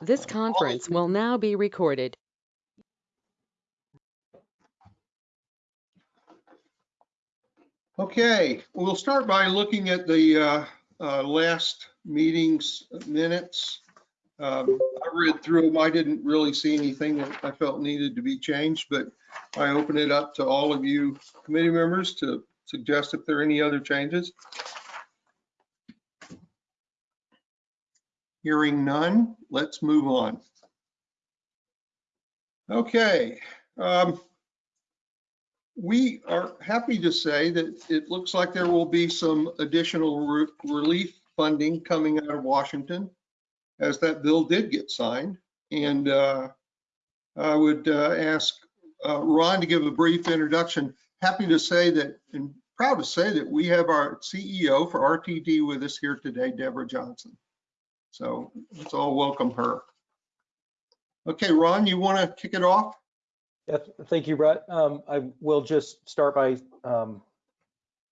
This conference will now be recorded. Okay, we'll start by looking at the uh, uh, last meeting's minutes. Um, I read through them. I didn't really see anything that I felt needed to be changed, but I open it up to all of you committee members to suggest if there are any other changes. Hearing none, let's move on. Okay. um, We are happy to say that it looks like there will be some additional re- relief funding coming out of Washington as that bill did get signed. And uh, I would uh, ask uh, Ron to give a brief introduction. Happy to say that, and proud to say that we have our CEO for RTD with us here today, Deborah Johnson. So let's all welcome her. Okay, Ron, you want to kick it off? Yes, thank you, Brett. Um, I will just start by, um,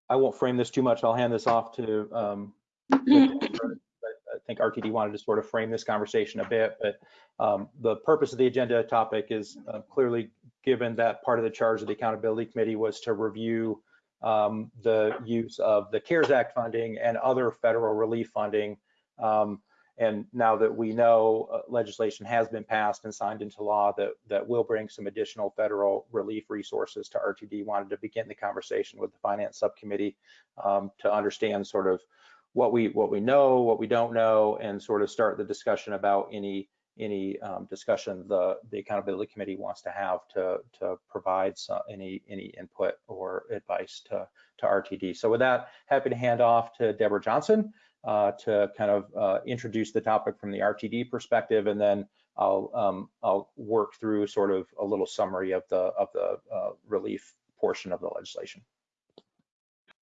I won't frame this too much. I'll hand this off to, um, I think RTD wanted to sort of frame this conversation a bit, but um, the purpose of the agenda topic is uh, clearly given that part of the charge of the Accountability Committee was to review um, the use of the CARES Act funding and other federal relief funding. Um, and now that we know uh, legislation has been passed and signed into law that, that will bring some additional federal relief resources to RTD, wanted to begin the conversation with the Finance Subcommittee um, to understand sort of what we what we know, what we don't know, and sort of start the discussion about any any um, discussion the the accountability committee wants to have to to provide some, any any input or advice to to RTD. So with that, happy to hand off to Deborah Johnson uh, to kind of uh, introduce the topic from the RTD perspective, and then I'll um, I'll work through sort of a little summary of the of the uh, relief portion of the legislation.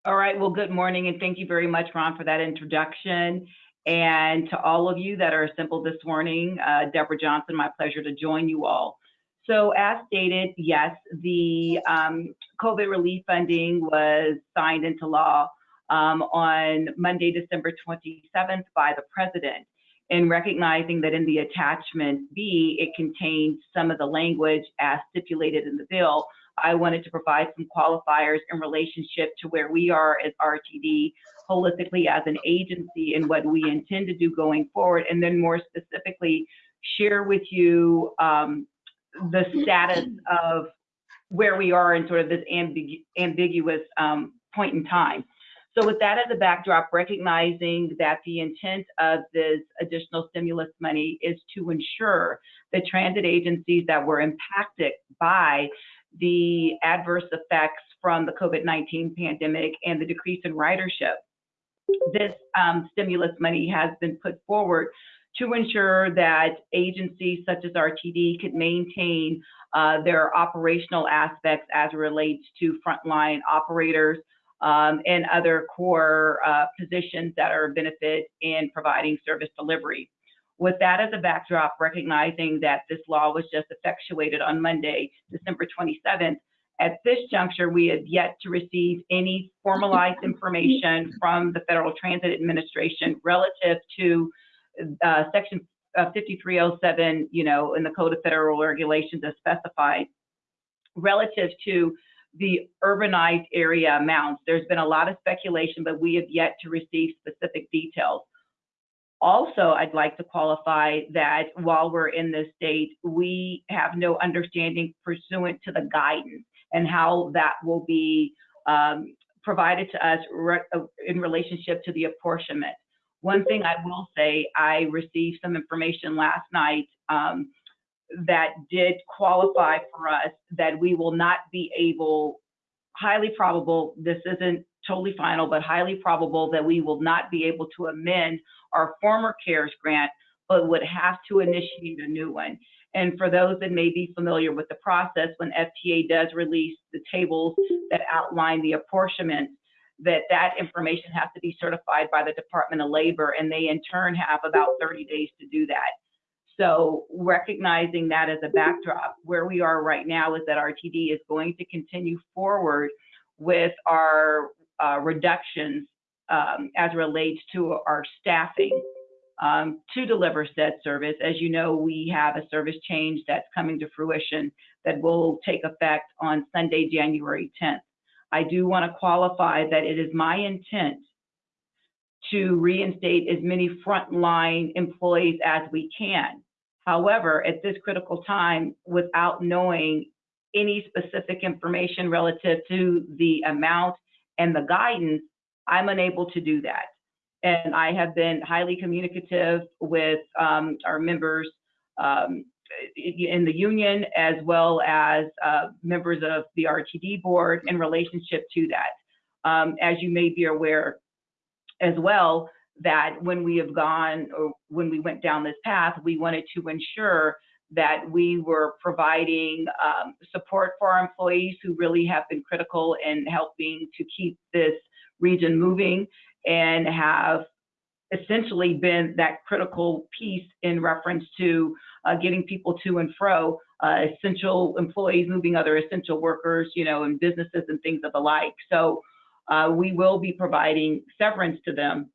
All right, well, good morning and thank you very much, Ron, for that introduction. And to all of you that are assembled this morning, uh, Deborah Johnson, my pleasure to join you all. So as stated, yes, the um, COVID relief funding was signed into law um, on Monday, December 27th by the president. And recognizing that in the attachment B, it contains some of the language as stipulated in the bill, I wanted to provide some qualifiers in relationship to where we are as RTD holistically as an agency and what we intend to do going forward. And then more specifically, share with you um, the status of where we are in sort of this ambigu ambiguous um, point in time. So with that as a backdrop, recognizing that the intent of this additional stimulus money is to ensure the transit agencies that were impacted by the adverse effects from the COVID-19 pandemic and the decrease in ridership. This um, stimulus money has been put forward to ensure that agencies such as RTD could maintain uh, their operational aspects as it relates to frontline operators um, and other core uh, positions that are benefit in providing service delivery. With that as a backdrop, recognizing that this law was just effectuated on Monday, December 27th, at this juncture, we have yet to receive any formalized information from the Federal Transit Administration relative to uh, Section uh, 5307, you know, in the Code of Federal Regulations as specified, relative to the urbanized area amounts. There's been a lot of speculation, but we have yet to receive specific details. Also, I'd like to qualify that while we're in this state, we have no understanding pursuant to the guidance and how that will be um, provided to us re uh, in relationship to the apportionment. One thing I will say, I received some information last night um, that did qualify for us that we will not be able, highly probable, this isn't totally final, but highly probable that we will not be able to amend our former CARES grant, but would have to initiate a new one. And for those that may be familiar with the process, when FTA does release the tables that outline the apportionment, that that information has to be certified by the Department of Labor, and they in turn have about 30 days to do that. So recognizing that as a backdrop, where we are right now is that RTD is going to continue forward with our uh, reductions um, as relates to our staffing. um, to deliver said service. As you know, we have a service change that's coming to fruition that will take effect on Sunday, January 10th. I do want to qualify that it is my intent to reinstate as many frontline employees as we can. However, at this critical time, without knowing any specific information relative to the amount and the guidance, I'm unable to do that. And I have been highly communicative with um, our members um, in the union as well as uh, members of the RTD board in relationship to that. Um, as you may be aware as well, that when we have gone or when we went down this path, we wanted to ensure that we were providing um, support for our employees who really have been critical in helping to keep this region moving and have essentially been that critical piece in reference to uh, getting people to and fro, uh, essential employees moving other essential workers, you know, and businesses and things of the like. So uh, we will be providing severance to them.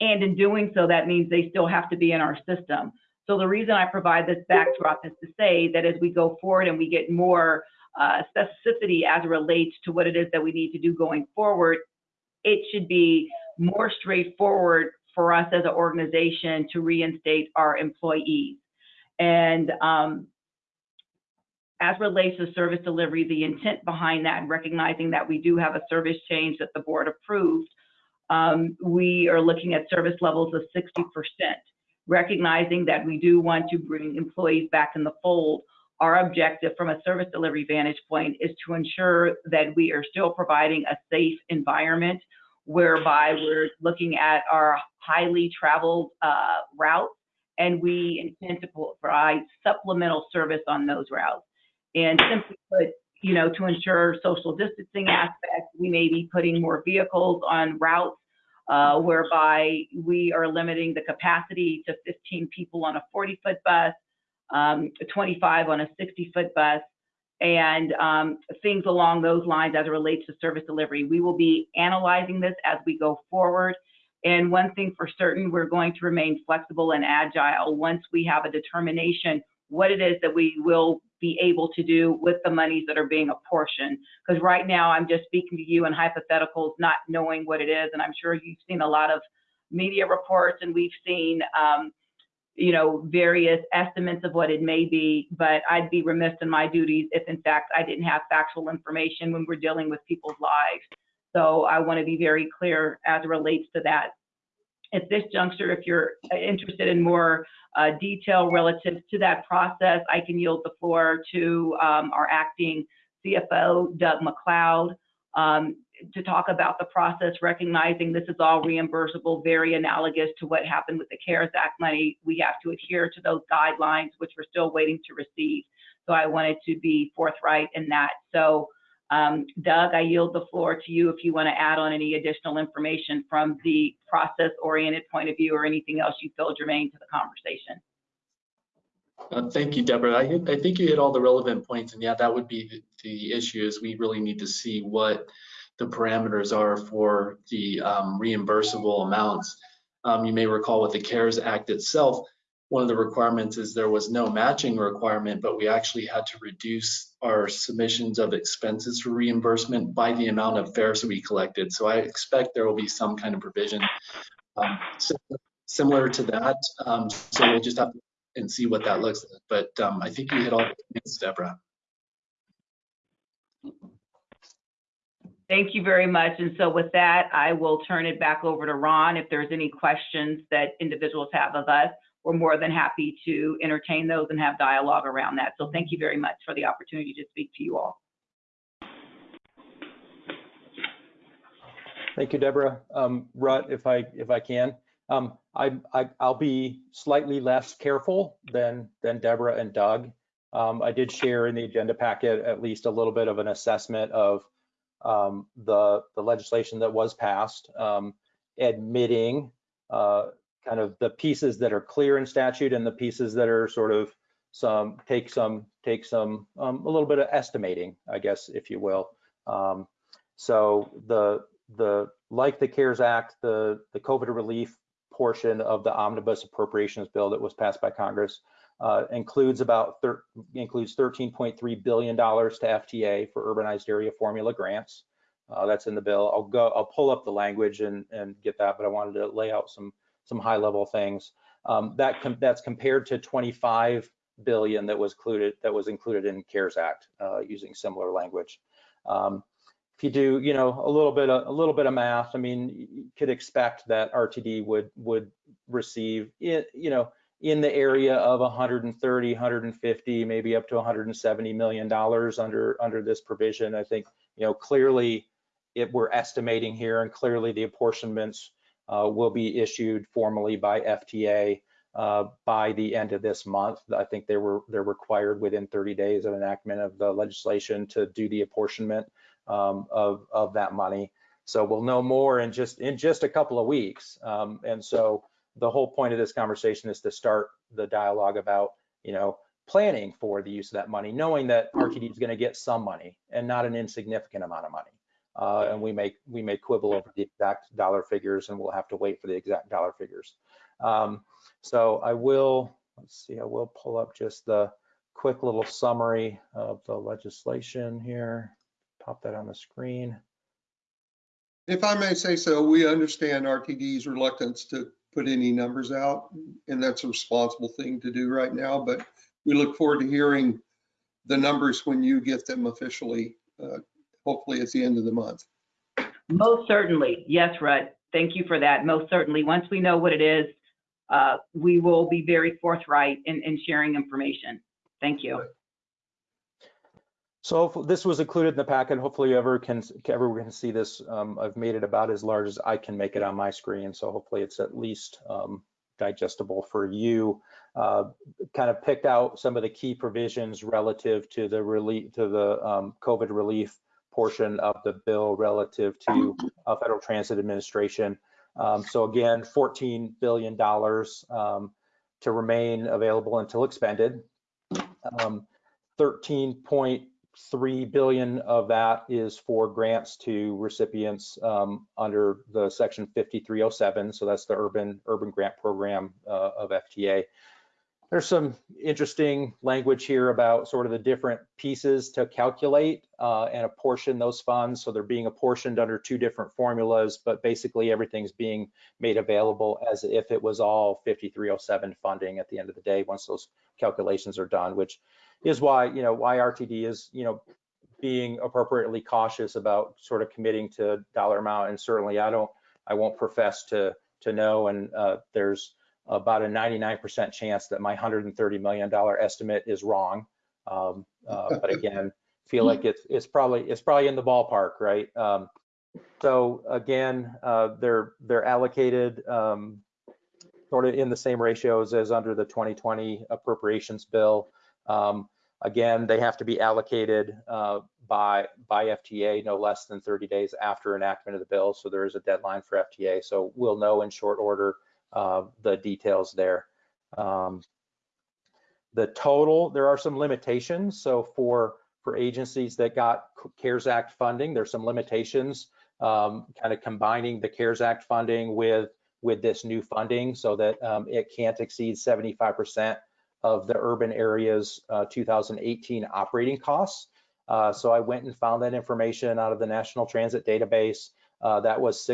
And in doing so, that means they still have to be in our system. So the reason I provide this backdrop is to say that as we go forward and we get more uh, specificity as it relates to what it is that we need to do going forward, it should be more straightforward for us as an organization to reinstate our employees. And um, as relates to service delivery, the intent behind that, and recognizing that we do have a service change that the board approved, um, we are looking at service levels of 60%, recognizing that we do want to bring employees back in the fold. Our objective from a service delivery vantage point is to ensure that we are still providing a safe environment whereby we're looking at our highly traveled uh, routes and we intend to provide supplemental service on those routes. And simply put, you know, to ensure social distancing aspects, we may be putting more vehicles on routes uh, whereby we are limiting the capacity to 15 people on a 40 foot bus, um, 25 on a 60 foot bus, and um, things along those lines as it relates to service delivery. We will be analyzing this as we go forward. And one thing for certain, we're going to remain flexible and agile once we have a determination what it is that we will be able to do with the monies that are being apportioned. Because right now, I'm just speaking to you in hypotheticals, not knowing what it is. And I'm sure you've seen a lot of media reports and we've seen, um, you know, various estimates of what it may be. But I'd be remiss in my duties if, in fact, I didn't have factual information when we're dealing with people's lives. So I want to be very clear as it relates to that. At this juncture, if you're interested in more uh, detail relative to that process, I can yield the floor to um, our acting CFO, Doug McLeod, um, to talk about the process, recognizing this is all reimbursable, very analogous to what happened with the CARES Act money. We have to adhere to those guidelines, which we're still waiting to receive. So I wanted to be forthright in that. So um, Doug, I yield the floor to you if you want to add on any additional information from the process-oriented point of view or anything else you feel germane to the conversation. Uh, thank you, Deborah. I, I, think you hit all the relevant points, and yeah, that would be the, the, issue. Is we really need to see what the parameters are for the um, reimbursable amounts. Um, you may recall with the CARES Act itself, one of the requirements is there was no matching requirement, but we actually had to reduce our submissions of expenses for reimbursement by the amount of fares we collected. So I expect there will be some kind of provision um, similar to that. Um, so we'll just have to and see what that looks like. But um, I think you hit all the points, Deborah. Thank you very much. And so with that, I will turn it back over to Ron. If there's any questions that individuals have of us, we're more than happy to entertain those and have dialogue around that. So thank you very much for the opportunity to speak to you all. Thank you, Deborah. Um, Rut, if I if I can, um, I, I will be slightly less careful than than Deborah and Doug. Um, I did share in the agenda packet at least a little bit of an assessment of um, the the legislation that was passed, um, admitting uh, kind of the pieces that are clear in statute and the pieces that are sort of some take some take some um, a little bit of estimating, I guess, if you will. Um, so the the like the CARES Act, the the COVID relief portion of the omnibus appropriations bill that was passed by Congress uh, includes about includes 13.3 billion dollars to FTA for urbanized area formula grants. Uh, that's in the bill. I'll go. I'll pull up the language and and get that, but I wanted to lay out some some high level things. Um, that com- that's compared to 25 billion that was included that was included in CARES Act uh, using similar language. Um, if you do, you know, a little bit of, a little bit of math, I mean, you could expect that RTD would would receive, it, you know, in the area of 130, 150, maybe up to 170 million dollars under under this provision. I think, you know, clearly, it we're estimating here, and clearly the apportionments will be issued formally by FTA uh, by the end of this month. I think they were they're required within 30 days of enactment of the legislation to do the apportionment um, of of that money. So we'll know more in just in just a couple of weeks. Um, and so the whole point of this conversation is to start the dialogue about you know planning for the use of that money, knowing that RTD is going to get some money and not an insignificant amount of money. Uh, and we may we may quibble over the exact dollar figures, and we'll have to wait for the exact dollar figures. Um, so I will, let's see, I will pull up just the quick little summary of the legislation here. Pop that on the screen. If I may say so, we understand RTD's reluctance to put any numbers out, and that's a responsible thing to do right now, but we look forward to hearing the numbers when you get them officially, uh, hopefully at the end of the month. Most certainly. Yes, Rudd. Thank you for that. Most certainly. Once we know what it is, uh, we will be very forthright in, in sharing information. Thank you. So this was included in the packet. Hopefully ever can, everyone can see this. Um, I've made it about as large as I can make it on my screen. So hopefully it's at least um, digestible for you. Uh, kind of picked out some of the key provisions relative to the relief, to the um, COVID relief portion of the bill relative to uh, Federal Transit Administration. Um, so again, $14 billion um, to remain available until expended. Um, 13.3 billion of that is for grants to recipients um, under the section 5307. So that's the urban urban grant program uh, of FTA. There's some interesting language here about sort of the different pieces to calculate uh, and apportion those funds. So they're being apportioned under two different formulas, but basically everything's being made available as if it was all 5307 funding at the end of the day once those calculations are done, which is why, you know, why RTD is, you know, being appropriately cautious about sort of committing to dollar amount. And certainly I don't, I won't profess to to know. And uh, there's about a 99% chance that my $130 million estimate is wrong. Um, uh, but again, feel like it's it's probably it's probably in the ballpark, right? Um, so again, uh, they're they're allocated um, sort of in the same ratios as under the 2020 appropriations bill. Um, again, they have to be allocated uh, by by FTA no less than 30 days after enactment of the bill. So there is a deadline for FTA. So we'll know in short order uh, the details there. Um, the total, there are some limitations. So for for agencies that got CARES Act funding, there's some limitations, um, kind of combining the CARES Act funding with with this new funding so that um, it can't exceed 75% of the urban areas uh, 2018 operating costs. Uh, so I went and found that information out of the National Transit Database. Uh, that was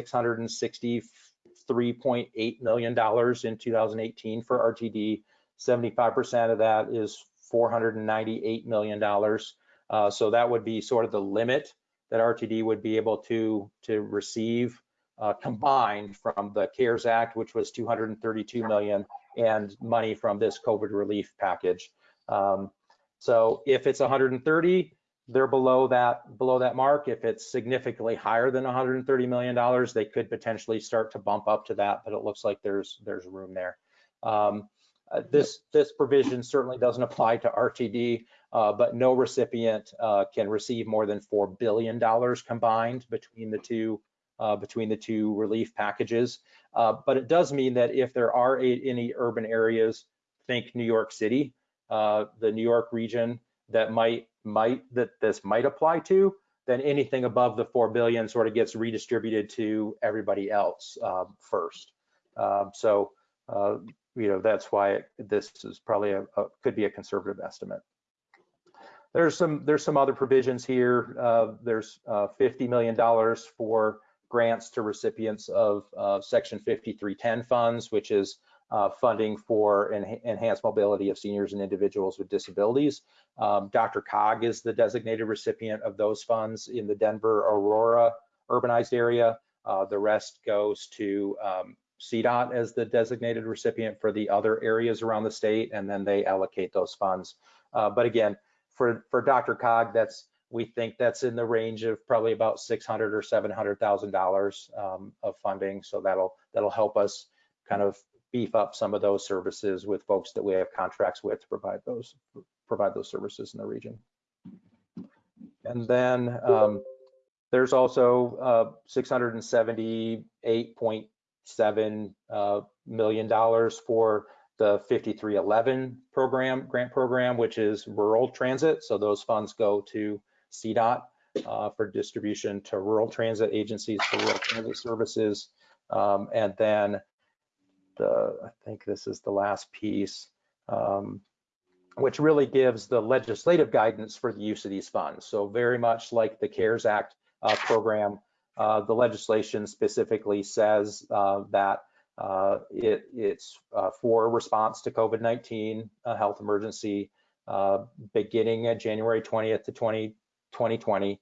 663.8 million dollars in 2018 for RTD. 75% of that is 498 million dollars. Uh, so that would be sort of the limit that RTD would be able to to receive uh, combined from the CARES Act, which was 232 million, and money from this COVID relief package. Um, so if it's 130, they're below that below that mark. If it's significantly higher than 130 million dollars, they could potentially start to bump up to that. But it looks like there's there's room there. Um, uh, this this provision certainly doesn't apply to RTD, uh, but no recipient uh, can receive more than four billion dollars combined between the two uh, between the two relief packages. Uh, but it does mean that if there are a, any urban areas, think New York City, uh, the New York region that might might that this might apply to, then anything above the four billion sort of gets redistributed to everybody else um, first. Um, So, uh, you know, that's why it- this is probably a, a- could be a conservative estimate. There's some, there's some other provisions here. Uh, There's uh, $50 million for grants to recipients of Section 5310 funds, which is uh, funding for enha- enhanced mobility of seniors and individuals with disabilities. Um, DRCOG is the designated recipient of those funds in the Denver Aurora urbanized area. Uh, The rest goes to um, CDOT as the designated recipient for the other areas around the state, and then they allocate those funds. Uh, But again, for, for DRCOG, that's, we think that's in the range of probably about 600 or 700,000 dollars um, of funding. So that'll, that'll help us kind of beef up some of those services with folks that we have contracts with to provide those, provide those services in the region. And then um, there's also uh, $678.7 uh, million dollars for the 5311 program, grant program, which is rural transit. So those funds go to CDOT uh, for distribution to rural transit agencies for rural transit services. Um, And then the, I think this is the last piece, um, which really gives the legislative guidance for the use of these funds. So very much like the CARES Act uh, program, uh, the legislation specifically says uh, that uh, it, it's uh, for response to COVID-19 uh, health emergency, uh, beginning at January 20th to 20, 2020,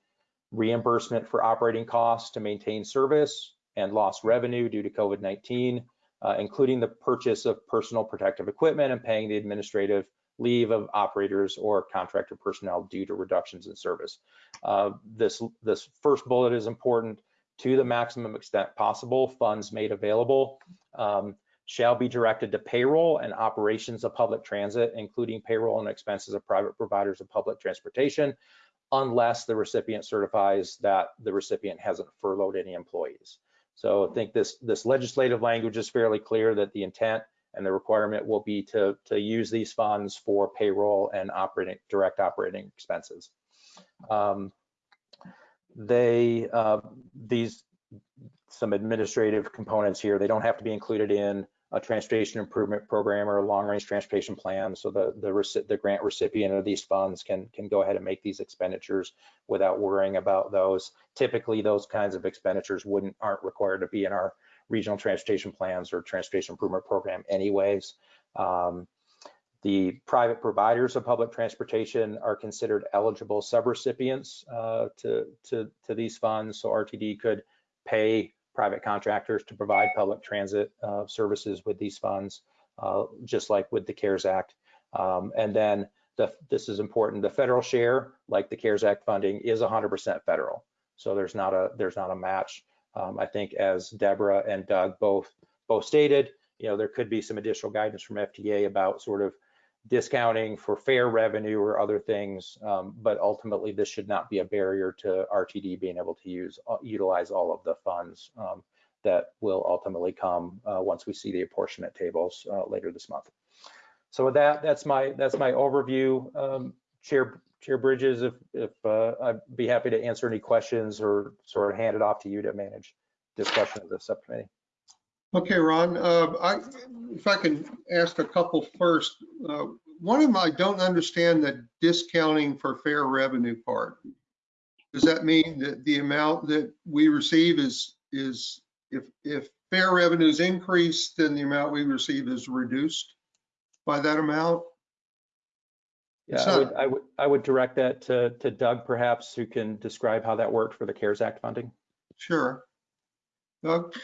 reimbursement for operating costs to maintain service and lost revenue due to COVID-19, uh, including the purchase of personal protective equipment and paying the administrative leave of operators or contractor personnel due to reductions in service. Uh, this, this first bullet is important. To the maximum extent possible, funds made available um, shall be directed to payroll and operations of public transit, including payroll and expenses of private providers of public transportation, unless the recipient certifies that the recipient hasn't furloughed any employees. So I think this, this legislative language is fairly clear that the intent and the requirement will be to, to use these funds for payroll and operating, direct operating expenses. Um, They, uh, these, some administrative components here, they don't have to be included in a transportation improvement program or a long-range transportation plan. So the, the, the grant recipient of these funds can, can go ahead and make these expenditures without worrying about those. Typically, those kinds of expenditures wouldn't, aren't required to be in our regional transportation plans or transportation improvement program anyways. Um, the private providers of public transportation are considered eligible subrecipients uh, to, to, to these funds. So RTD could pay private contractors to provide public transit uh, services with these funds, uh, just like with the CARES Act. Um, and then the, this is important, the federal share, like the CARES Act funding, is 100% federal. So there's not a there's not a match. Um, I think as Deborah and Doug both both stated, you know, there could be some additional guidance from FTA about sort of discounting for fare revenue or other things, um, but ultimately this should not be a barrier to RTD being able to use uh, utilize all of the funds um, that will ultimately come uh, once we see the apportionment tables uh, later this month. So with that, that's my that's my overview. Um, Chair Chair Bridges, if if uh, I'd be happy to answer any questions or sort of hand it off to you to manage discussion of the subcommittee. Okay, Ron, uh, I, if I can ask a couple first. Uh, One of them, I don't understand the discounting for fare revenue part. Does that mean that the amount that we receive is, is, if, if fare revenue is increased, then the amount we receive is reduced by that amount? Yeah, I would, I would, I would direct that to, to Doug perhaps, who can describe how that worked for the CARES Act funding. Sure. Doug?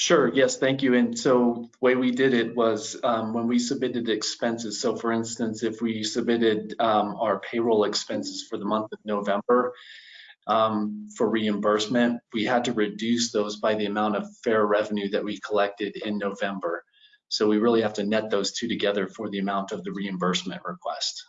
Sure, yes, thank you. And so the way we did it was um, when we submitted expenses. So for instance, if we submitted um, our payroll expenses for the month of November um, for reimbursement, we had to reduce those by the amount of fare revenue that we collected in November. So we really have to net those two together for the amount of the reimbursement request.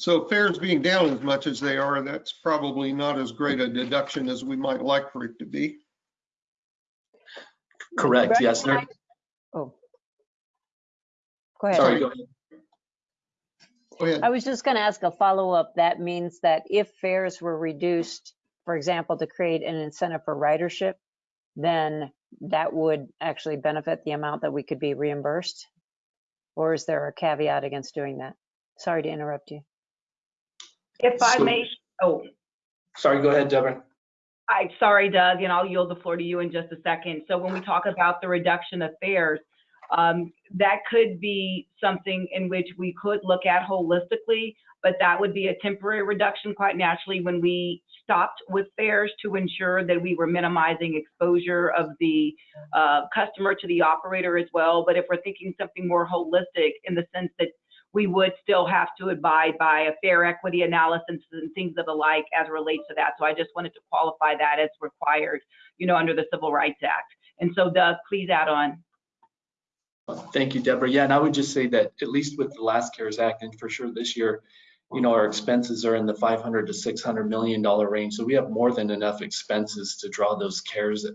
So fares being down as much as they are, that's probably not as great a deduction as we might like for it to be. Correct, yes. there- Oh. Go ahead. Sorry, go ahead. Go ahead. I was just going to ask a follow-up. That means that if fares were reduced, for example, to create an incentive for ridership, then that would actually benefit the amount that we could be reimbursed? Or is there a caveat against doing that? Sorry to interrupt you. If I So- may, oh, Sorry, go ahead, Deborah. I, sorry, Doug, and I'll yield the floor to you in just a second. So when we talk about the reduction of fares, um, that could be something in which we could look at holistically, but that would be a temporary reduction quite naturally when we stopped with fares to ensure that we were minimizing exposure of the uh, customer to the operator as well. But if we're thinking something more holistic in the sense that we would still have to abide by a fare equity analysis and things of the like as it relates to that. So I just wanted to qualify that as required, you know, under the Civil Rights Act. And so Doug, please add on. Thank you, Deborah. Yeah, and I would just say that at least with the last CARES Act and for sure this year, you know, our expenses are in the 500 to 600 million dollar range. So we have more than enough expenses to draw those CARES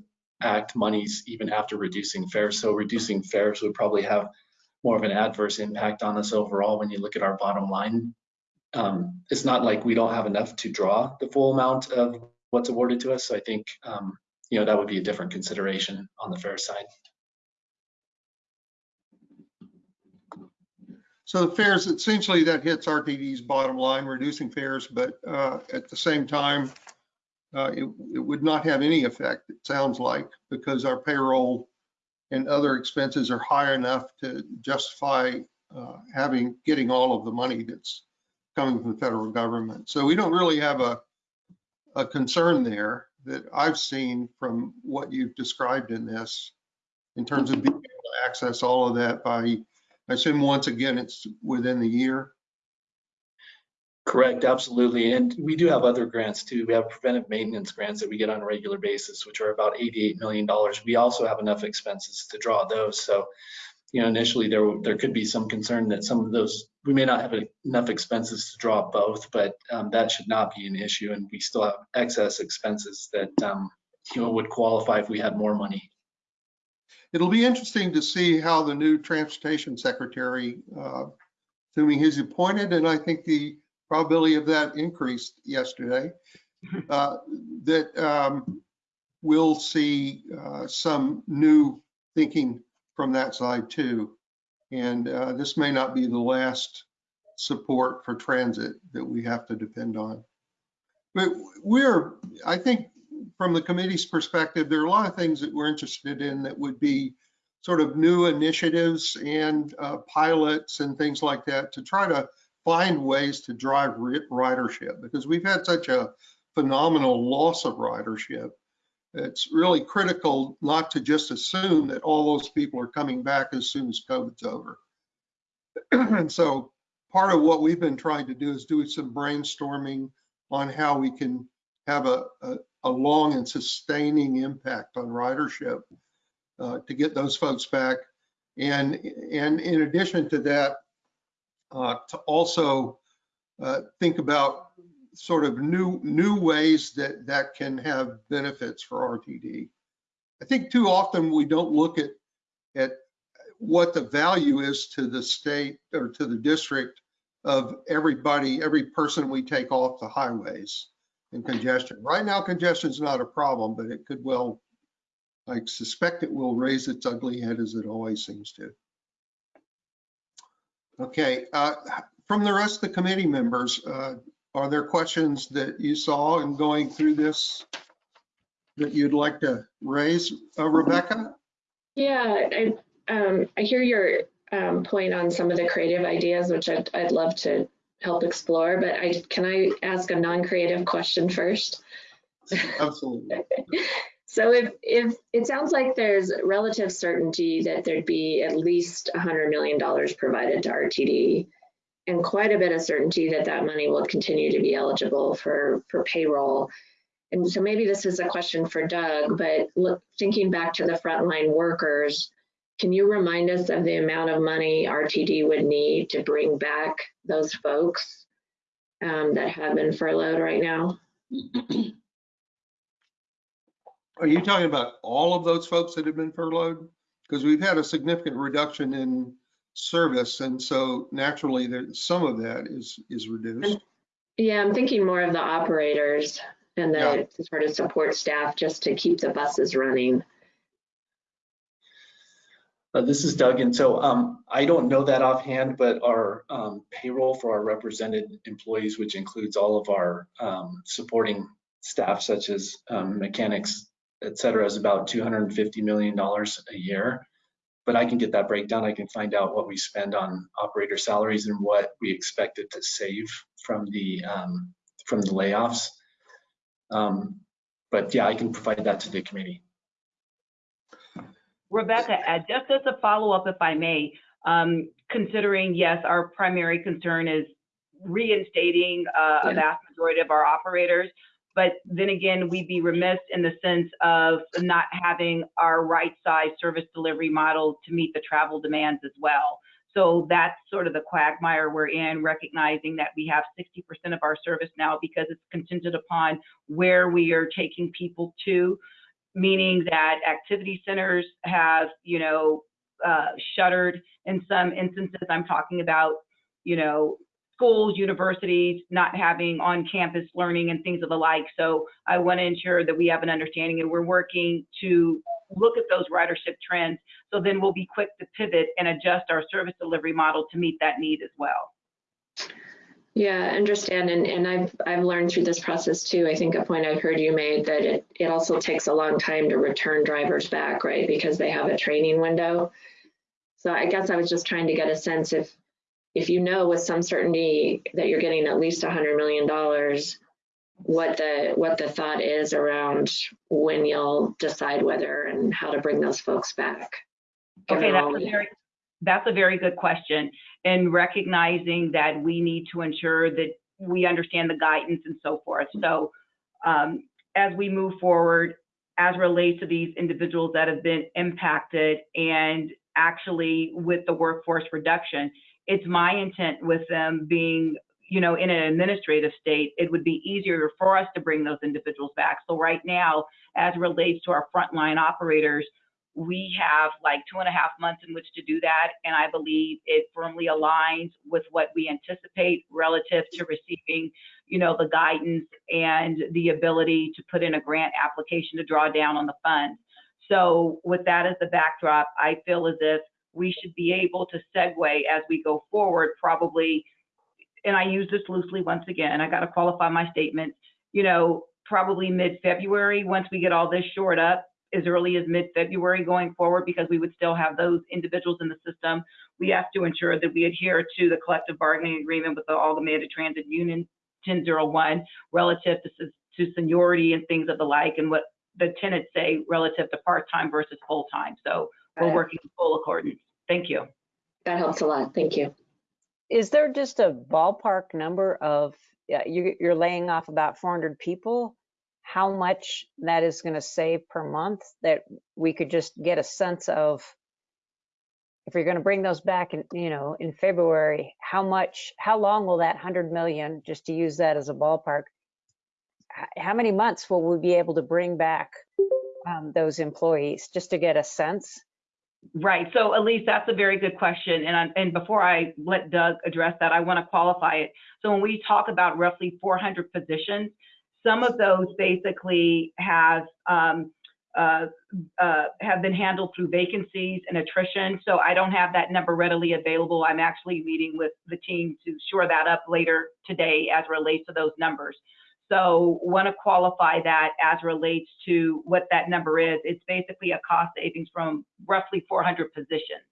Act monies even after reducing fares. So reducing fares would probably have more of an adverse impact on us overall when you look at our bottom line. Um, it's not like we don't have enough to draw the full amount of what's awarded to us. So I think, um, you know, that would be a different consideration on the fare side. So the fares, essentially that hits RTD's bottom line, reducing fares, but uh, at the same time, uh, it, it would not have any effect, it sounds like, because our payroll and other expenses are high enough to justify uh, having, getting all of the money that's coming from the federal government. So we don't really have a, a concern there that I've seen from what you've described in this in terms of being able to access all of that by I assume once again, it's within the year. Correct, absolutely. And we do have other grants too. We have preventive maintenance grants that we get on a regular basis, which are about $88 million. We also have enough expenses to draw those. So, you know, initially there, there could be some concern that some of those, we may not have enough expenses to draw both, but um, that should not be an issue. And we still have excess expenses that, um, you know, would qualify if we had more money. It'll be interesting to see how the new transportation secretary, uh, assuming he's appointed, and I think the probability of that increased yesterday, uh, that um, we'll see uh, some new thinking from that side too. And uh, this may not be the last support for transit that we have to depend on. But we're, I think, from the committee's perspective, there are a lot of things that we're interested in that would be sort of new initiatives and uh, pilots and things like that to try to find ways to drive ridership because we've had such a phenomenal loss of ridership. It's really critical not to just assume that all those people are coming back as soon as COVID's over. and so part of what we've been trying to do is do some brainstorming on how we can have a, a, a long and sustaining impact on ridership uh, to get those folks back. And, and in addition to that, uh, to also uh, think about sort of new, new ways that that can have benefits for RTD. I think too often we don't look at, at what the value is to the state or to the district of everybody, every person we take off the highways and congestion. Right now, congestion is not a problem, but it could well, I suspect it will raise its ugly head as it always seems to. Okay, uh, from the rest of the committee members, uh, are there questions that you saw in going through this that you'd like to raise, uh, Rebecca? Yeah, I, um, I hear your um, point on some of the creative ideas, which I'd, I'd love to help explore, but I, can I ask a non-creative question first? Absolutely. So if, if, it sounds like there's relative certainty that there'd be at least $100 million provided to RTD and quite a bit of certainty that that money will continue to be eligible for, for payroll. And so maybe this is a question for Doug, but look, thinking back to the frontline workers, can you remind us of the amount of money RTD would need to bring back those folks um, that have been furloughed right now? Are you talking about all of those folks that have been furloughed? Because we've had a significant reduction in service, and so naturally, there, some of that is is reduced. Yeah, I'm thinking more of the operators. and Yeah. the sort of support staff just to keep the buses running. Uh, This is Doug, and so um, I don't know that offhand, but our um, payroll for our represented employees, which includes all of our um, supporting staff such as um, mechanics, et cetera, is about $250 million a year. But I can get that breakdown. I can find out what we spend on operator salaries and what we expected to save from the um, from the layoffs. Um, But yeah, I can provide that to the committee. Rebecca, uh, just as a follow-up, if I may, um, considering, yes, our primary concern is reinstating uh, a vast majority of our operators, but then again, we'd be remiss in the sense of not having our right-sized service delivery model to meet the travel demands as well. So that's sort of the quagmire we're in, recognizing that we have 60% of our service now because it's contingent upon where we are taking people to meaning that activity centers have, you know, uh, shuttered in some instances. I'm talking about, you know, schools, universities not having on-campus learning and things of the like. So I want to ensure that we have an understanding and we're working to look at those ridership trends. So then we'll be quick to pivot and adjust our service delivery model to meet that need as well. Yeah, I understand. And, and I've, I've learned through this process too. I think a point I've heard you made that it, it also takes a long time to return drivers back, right? Because they have a training window. So I guess I was just trying to get a sense if, if you know with some certainty that you're getting at least hundred million dollars, what the, what the thought is around when you'll decide whether and how to bring those folks back. Okay, that's a very, that's a very good question. And recognizing that we need to ensure that we understand the guidance and so forth. So um, as we move forward, as relates to these individuals that have been impacted and actually with the workforce reduction, it's my intent with them being, you know, in an administrative state, it would be easier for us to bring those individuals back. So right now, as relates to our frontline operators, we have like two and a half months in which to do that. And I believe it firmly aligns with what we anticipate relative to receiving, you know, the guidance and the ability to put in a grant application to draw down on the funds. So with that as the backdrop, I feel as if we should be able to segue as we go forward, probably, and I use this loosely once again, I got to qualify my statement, you know, probably mid-February, once we get all this shored up, as early as mid-February going forward because we would still have those individuals in the system. We have to ensure that we adhere to the collective bargaining agreement with the All Transit Union 1001 relative to, to seniority and things of the like and what the tenants say relative to part-time versus full-time. So we're working in full accordance. Thank you. That helps a lot. Thank you. Is there just a ballpark number of, yeah, you, you're laying off about 400 people? How much that is going to save per month that we could just get a sense of? If you're going to bring those back in, you know, in February, how much, how long will that 100 million, just to use that as a ballpark, how many months will we be able to bring back um, those employees, just to get a sense? Right. So Elise, that's a very good question. And, I, and before I let Doug address that, I want to qualify it. So when we talk about roughly 400 positions, some of those basically have um, uh, uh, have been handled through vacancies and attrition. So I don't have that number readily available. I'm actually meeting with the team to shore that up later today as relates to those numbers. So want to qualify that as relates to what that number is. It's basically a cost savings from roughly 400 positions.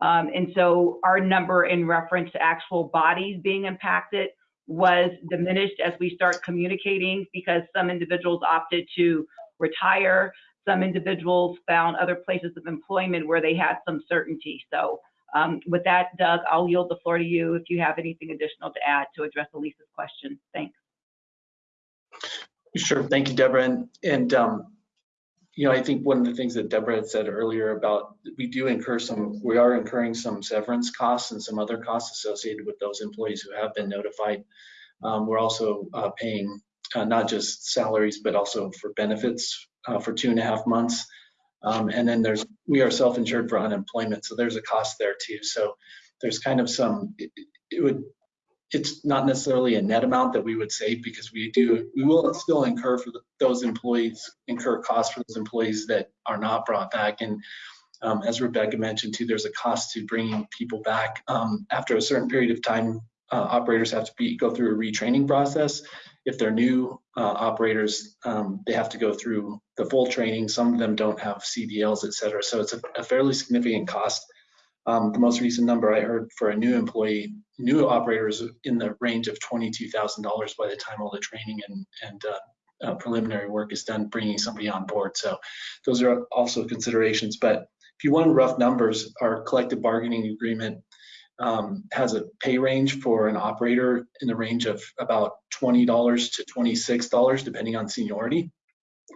Um, and so our number in reference to actual bodies being impacted was diminished as we start communicating because some individuals opted to retire. Some individuals found other places of employment where they had some certainty. So um, with that, Doug, I'll yield the floor to you if you have anything additional to add to address Elisa's question. Thanks. Sure, thank you, Deborah. And, and, um, you know, I think one of the things that Deborah had said earlier about, we do incur some, we are incurring some severance costs and some other costs associated with those employees who have been notified. Um, we're also uh, paying uh, not just salaries, but also for benefits uh, for two and a half months. Um, and then there's, we are self-insured for unemployment, so there's a cost there too. So there's kind of some, it, it would, it's not necessarily a net amount that we would save because we do, we will still incur for those employees, incur costs for those employees that are not brought back. And um, as Rebecca mentioned too, there's a cost to bringing people back. Um, After a certain period of time, uh, operators have to be, go through a retraining process. If they're new uh, operators, um, they have to go through the full training. Some of them don't have CDLs, et cetera. So it's a a fairly significant cost. Um, The most recent number I heard for a new employee, new operators in the range of $22,000 by the time all the training and, and uh, uh, preliminary work is done, bringing somebody on board. So those are also considerations. But if you want rough numbers, our collective bargaining agreement um, has a pay range for an operator in the range of about $20 to $26, depending on seniority.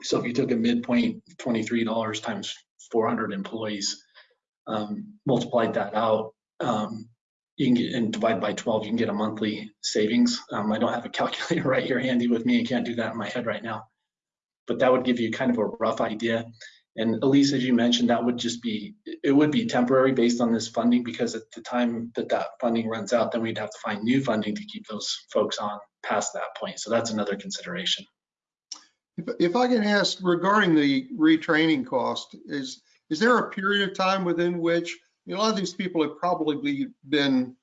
So if you took a midpoint, $23 times 400 employees, um, multiplied that out, um, you can get, and divide by 12, you can get a monthly savings. Um, I don't have a calculator right here handy with me. I can't do that in my head right now. But that would give you kind of a rough idea. And Elise, as you mentioned, that would just be, it would be temporary based on this funding because at the time that that funding runs out, then we'd have to find new funding to keep those folks on past that point. So that's another consideration. If, if I can ask regarding the retraining cost, is, is there a period of time within which, you know, a lot of these people have probably been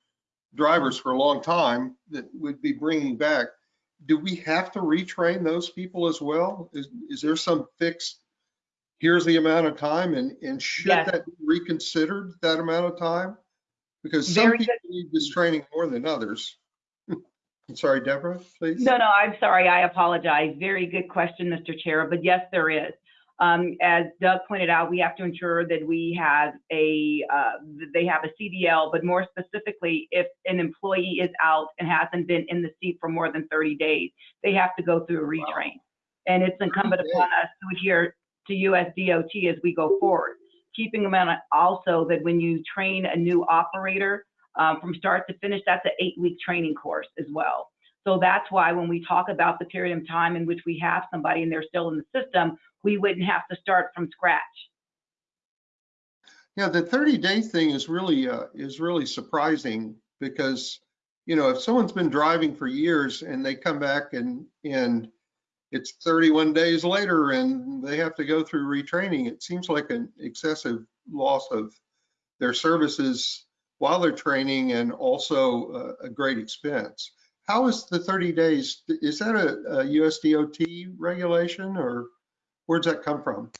drivers for a long time that would be bringing back. Do we have to retrain those people as well? Is, is there some fixed, here's the amount of time and, and should Yes. that be reconsidered, that amount of time? Because some Very people need this training more than others. I'm sorry, Deborah, please. No, no, I'm sorry. I apologize. Very good question, Mr. Chair, but yes, there is. Um, as Doug pointed out, we have to ensure that we have a, uh, they have a CDL, but more specifically, if an employee is out and hasn't been in the seat for more than 30 days, they have to go through a retrain. And it's incumbent upon us to adhere to US DOT as we go forward. Keeping in mind also that when you train a new operator, um, from start to finish, that's an eight-week training course as well. So that's why when we talk about the period of time in which we have somebody and they're still in the system, we wouldn't have to start from scratch. Yeah, the 30 day thing is really, uh, is really surprising because, you know, if someone's been driving for years and they come back and, and it's 31 days later and they have to go through retraining, it seems like an excessive loss of their services while they're training and also uh, a great expense. How is the 30 days, is that a, a USDOT regulation or where's that come from?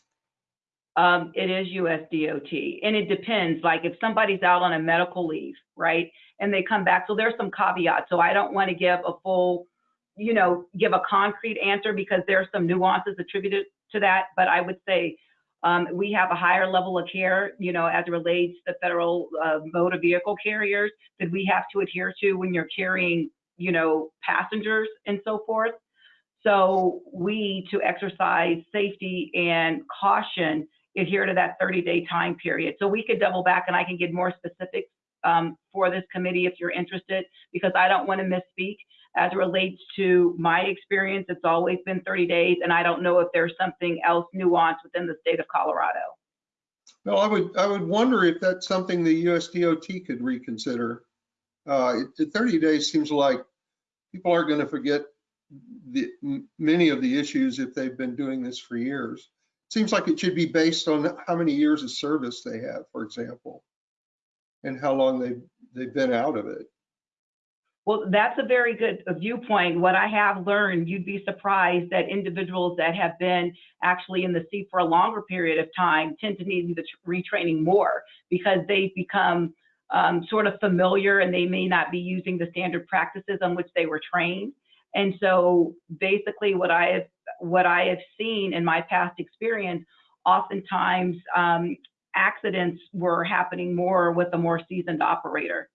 Um, it is US DOT and it depends, like if somebody's out on a medical leave, right? And they come back, so there's some caveats. So I don't want to give a full, you know, give a concrete answer because there's some nuances attributed to that. But I would say um, we have a higher level of care, you know, as it relates to federal uh, motor vehicle carriers that we have to adhere to when you're carrying, you know, passengers and so forth. So we, to exercise safety and caution, adhere to that 30-day time period. So we could double back and I can get more specifics um, for this committee if you're interested, because I don't want to misspeak. As it relates to my experience, it's always been 30 days, and I don't know if there's something else nuanced within the state of Colorado. Well, I would, I would wonder if that's something the USDOT could reconsider. Uh, it- it- 30 days seems like people aren't going to forget the, many of the issues if they've been doing this for years. Seems like it should be based on how many years of service they have, for example, and how long they've, they've been out of it. Well, that's a very good viewpoint. What I have learned, you'd be surprised that individuals that have been actually in the seat for a longer period of time tend to need the retraining more because they've become um, sort of familiar and they may not be using the standard practices on which they were trained. And so basically what I have, what I have seen in my past experience, oftentimes um, accidents were happening more with a more seasoned operator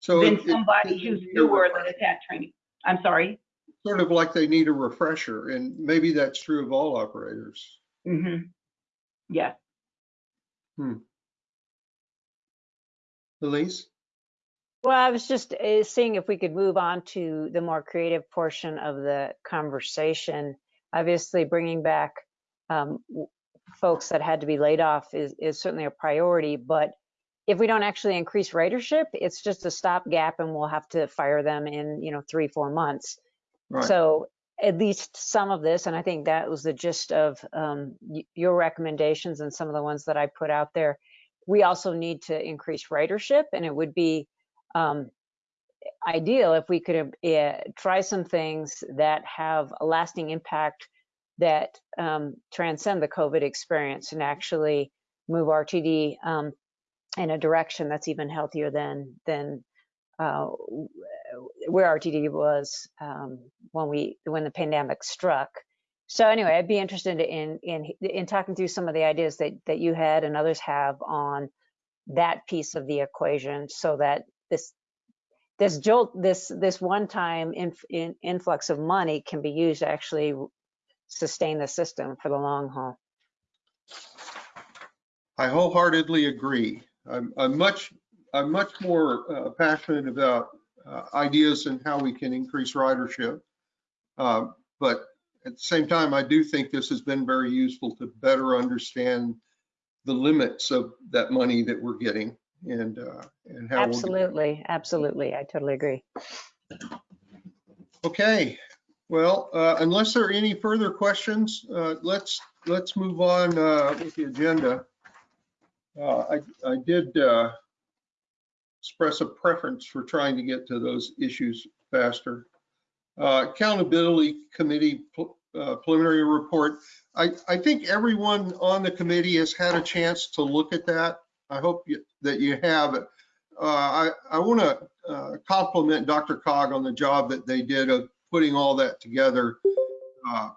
So than it- somebody it- who's newer that has had training. I'm sorry. Sort of like they need a refresher, and maybe that's true of all operators. hmm Yes. Elise? Well, I was just uh, seeing if we could move on to the more creative portion of the conversation. Obviously, bringing back um, folks that had to be laid off is, is certainly a priority, but if we don't actually increase ridership, it's just a stopgap and we'll have to fire them in, you know, three, four months. Right. So at least some of this, and I think that was the gist of um, your recommendations and some of the ones that I put out there. We also need to increase ridership, and it would be um, ideal if we could uh, try some things that have a lasting impact that um, transcend the COVID experience and actually move RTD um, in a direction that's even healthier than than uh, where RTD was um, when we when the pandemic struck. So anyway, I'd be interested in in in talking through some of the ideas that that you had and others have on that piece of the equation, so that this this jolt this this one time inf, in, influx of money can be used to actually sustain the system for the long haul. I wholeheartedly agree. I'm, I'm much, I'm much more uh, passionate about uh, ideas and how we can increase ridership. Uh, But at the same time, I do think this has been very useful to better understand the limits of that money that we're getting and, uh, and how. we'll get- Absolutely, absolutely, I totally agree. Okay, well, uh, unless there are any further questions, uh, let's, let's move on uh, with the agenda. Uh, I, I did uh, express a preference for trying to get to those issues faster. Uh, Accountability Committee pl- uh, preliminary report. I, I think everyone on the committee has had a chance to look at that. I hope you- that you have. Uh, I, I want to compliment DRCOG on the job that they did of putting all that together. Uh,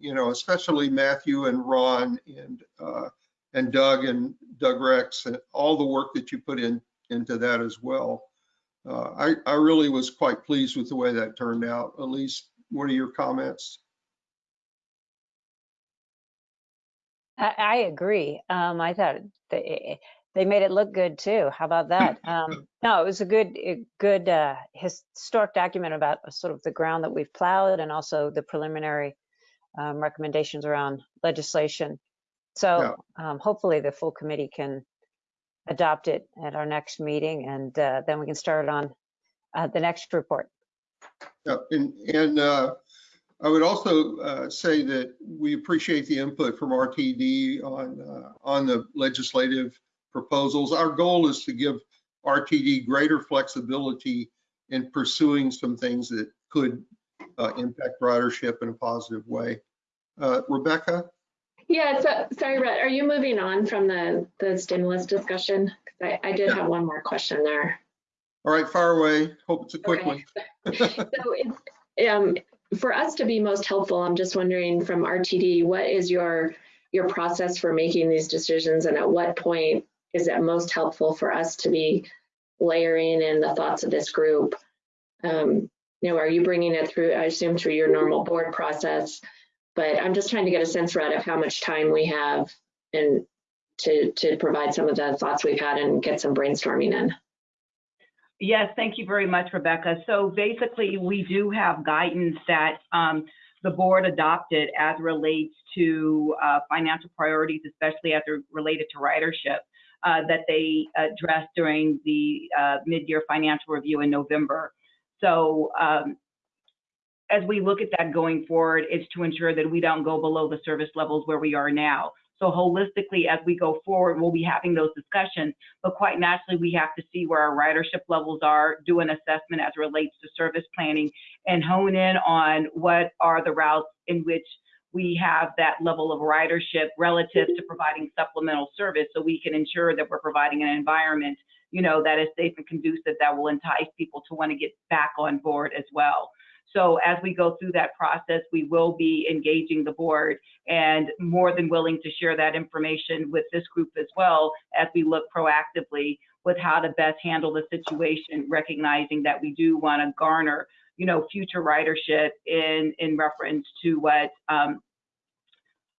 You know, especially Matthew and Ron and, uh, and Doug and Doug Rex and all the work that you put in, into that as well. Uh, I, I really was quite pleased with the way that turned out. Elise, what are your comments? I, agree. Um, I thought they, they made it look good too. How about that? Um, no, it was a good, a good uh, historic document about sort of the ground that we've plowed and also the preliminary um, recommendations around legislation. So um, hopefully the full committee can adopt it at our next meeting and uh, then we can start on uh, the next report. Yeah, and, and uh, I would also uh, say that we appreciate the input from RTD on, uh, on the legislative proposals. Our goal is to give RTD greater flexibility in pursuing some things that could uh, impact ridership in a positive way. Uh, Rebecca? Yeah, so, sorry, Brett, are you moving on from the, the stimulus discussion? I, I did have one more question there. All right, fire away. Hope it's a quick Okay. one. So it's, um, for us to be most helpful, I'm just wondering from RTD, what is your, your process for making these decisions? And at what point is it most helpful for us to be layering in the thoughts of this group? Um, you know, are you bringing it through, I assume through your normal board process? But I'm just trying to get a sense, Rhett, of how much time we have and to, to provide some of the thoughts we've had and get some brainstorming in. Yes, thank you very much, Rebecca. So basically, we do have guidance that um, the board adopted as relates to uh, financial priorities, especially as related to ridership, uh, that they addressed during the uh, mid-year financial review in November. So um, as we look at that going forward, it's to ensure that we don't go below the service levels where we are now. So holistically, as we go forward, we'll be having those discussions, but quite naturally, we have to see where our ridership levels are, do an assessment as it relates to service planning, and hone in on what are the routes in which we have that level of ridership relative to mm-hmm. providing supplemental service so we can ensure that we're providing an environment, you know, that is safe and conducive that will entice people to want to get back on board as well. So as we go through that process, we will be engaging the board and more than willing to share that information with this group as well as we look proactively with how to best handle the situation, recognizing that we do want to garner, you know, future ridership in in reference to what um,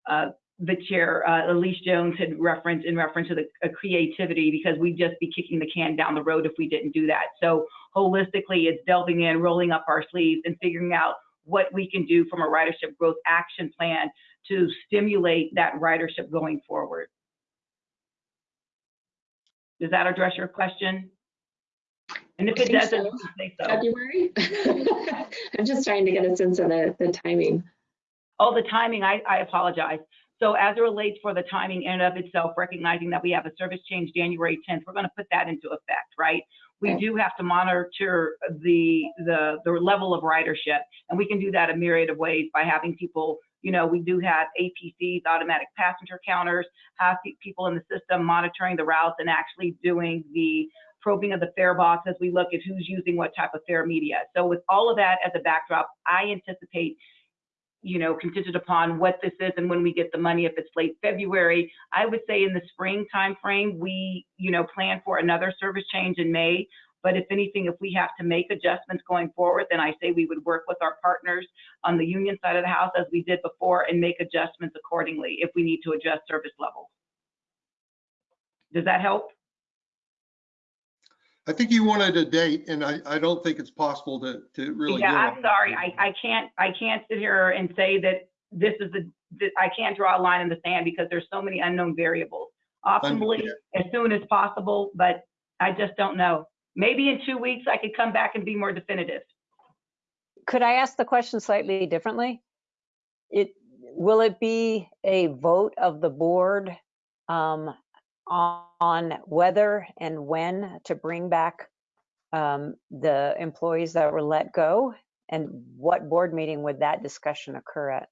uh, the chair, uh, Elise Jones, had referenced in reference to the uh, creativity because we'd just be kicking the can down the road if we didn't do that. So holistically, it's delving in, rolling up our sleeves, and figuring out what we can do from a ridership growth action plan to stimulate that ridership going forward. Does that address your question? And if it doesn't, so. please say so. February? I'm just trying to get a sense of the, the timing. Oh, the timing, I, I apologize. So as it relates for the timing in and of itself, recognizing that we have a service change January 10th, we're going to put that into effect, right? We Okay. do have to monitor the, the, the level of ridership, and we can do that a myriad of ways by having people, you know, we do have APCs, automatic passenger counters, have people in the system monitoring the routes and actually doing the probing of the fare box as we look at who's using what type of fare media. So with all of that as a backdrop, I anticipate you know, contingent upon what this is and when we get the money, if it's late February. I would say in the spring timeframe, we, you know, plan for another service change in May. But if anything, if we have to make adjustments going forward, then I say we would work with our partners on the union side of the house as we did before and make adjustments accordingly if we need to adjust service levels. Does that help? I think you wanted a date and I, I don't think it's possible to, to really. Yeah, I'm sorry. I, I can't, I can't sit here and say that this is the, that I can't draw a line in the sand because there's so many unknown variables. Optimally, Understand. as soon as possible, but I just don't know. Maybe in two weeks I could come back and be more definitive. Could I ask the question slightly differently? It, will it be a vote of the board um, on whether and when to bring back um, the employees that were let go? And what board meeting would that discussion occur at?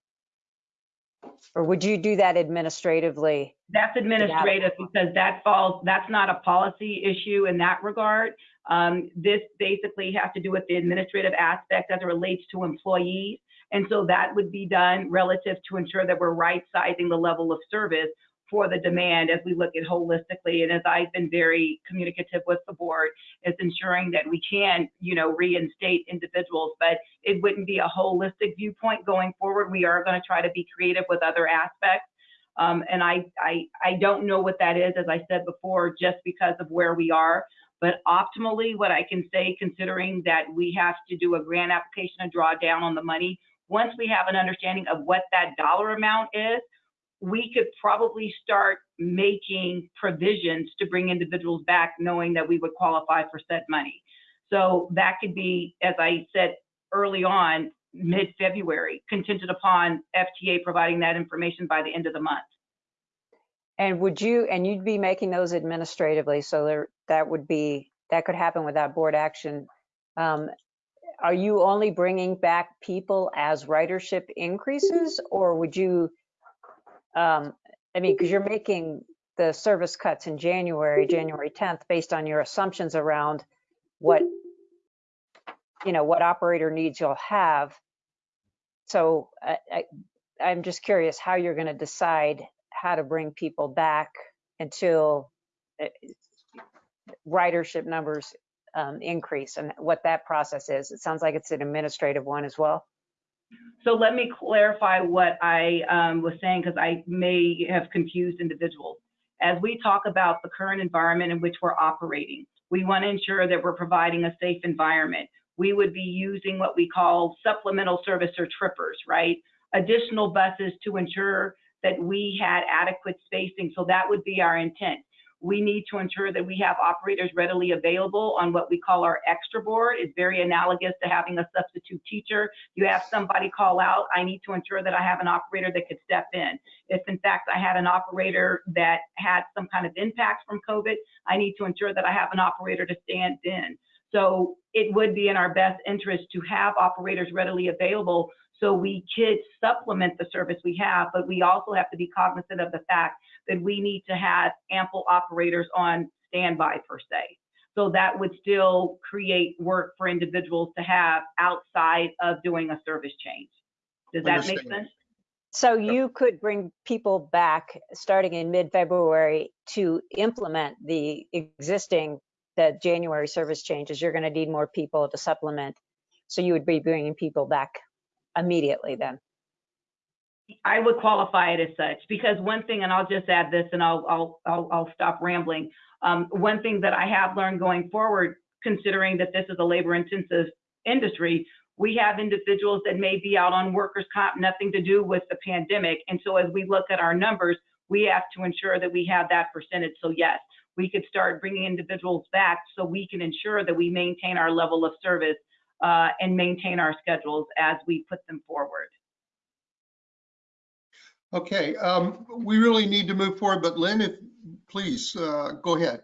Or would you do that administratively? That's administrative because that falls, that's not a policy issue in that regard. Um, this basically has to do with the administrative aspect as it relates to employees. And so that would be done relative to ensure that we're right sizing the level of service for the demand as we look at holistically. And as I've been very communicative with the board, is ensuring that we can, you know, reinstate individuals, but it wouldn't be a holistic viewpoint going forward. We are going to try to be creative with other aspects. Um, and I, I, I don't know what that is, as I said before, just because of where we are. But optimally, what I can say, considering that we have to do a grant application and draw down on the money, once we have an understanding of what that dollar amount is, we could probably start making provisions to bring individuals back, knowing that we would qualify for said money. So that could be, as I said early on, mid-February, contingent upon FTA providing that information by the end of the month. And would you, and you'd be making those administratively, so there, that would be, that could happen without board action. Um, Are you only bringing back people as ridership increases, or would you, um, I mean, because you're making the service cuts in January, January 10th, based on your assumptions around what, you know, what operator needs you'll have. So I, I, I'm just curious how you're going to decide how to bring people back until uh, ridership numbers um, increase and what that process is. It sounds like it's an administrative one as well. So let me clarify what I um, was saying because I may have confused individuals. As we talk about the current environment in which we're operating, we want to ensure that we're providing a safe environment. We would be using what we call supplemental service or trippers, right? Additional buses to ensure that we had adequate spacing. So that would be our intent. We need to ensure that we have operators readily available on what we call our extra board. It's very analogous to having a substitute teacher. You have somebody call out, I need to ensure that I have an operator that could step in. If in fact I had an operator that had some kind of impact from COVID, I need to ensure that I have an operator to stand in. So it would be in our best interest to have operators readily available so we could supplement the service we have, but we also have to be cognizant of the fact that we need to have ample operators on standby per se. So that would still create work for individuals to have outside of doing a service change. Does that make sense? So you could bring people back starting in mid-February to implement the existing, the January service changes. You're going to need more people to supplement. So you would be bringing people back immediately then. I would qualify it as such because one thing, and I'll just add this and I'll, I'll, I'll, I'll stop rambling. Um, one thing that I have learned going forward, considering that this is a labor intensive industry, we have individuals that may be out on workers' comp, nothing to do with the pandemic. And so as we look at our numbers, we have to ensure that we have that percentage. So yes, we could start bringing individuals back so we can ensure that we maintain our level of service uh, and maintain our schedules as we put them forward. Okay, um, we really need to move forward, but Lynn, if, please, uh, go ahead.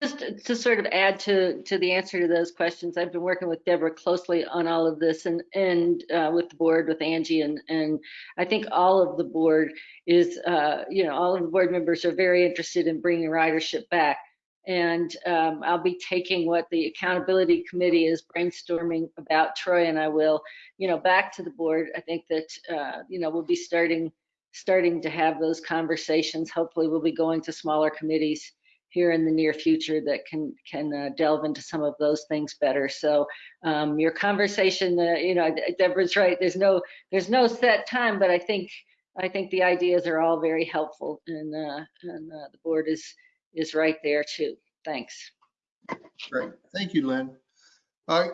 Just to- to sort of add to, to the answer to those questions, I've been working with Deborah closely on all of this and, and uh, with the board, with Angie, and, and I think all of the board is, uh, you know, all of the board members are very interested in bringing ridership back. And um, I'll be taking what the accountability committee is brainstorming about, Troy and I will, you know, back to the board. I think that, uh, you know, we'll be starting, starting to have those conversations. Hopefully we'll be going to smaller committees here in the near future that can can uh, delve into some of those things better. So um, your conversation, uh, you know, Deborah's right. There's no there's no set time, but I think I think the ideas are all very helpful, and uh, and uh, the board is is right there too. Thanks. Great, thank you, Lynn. I,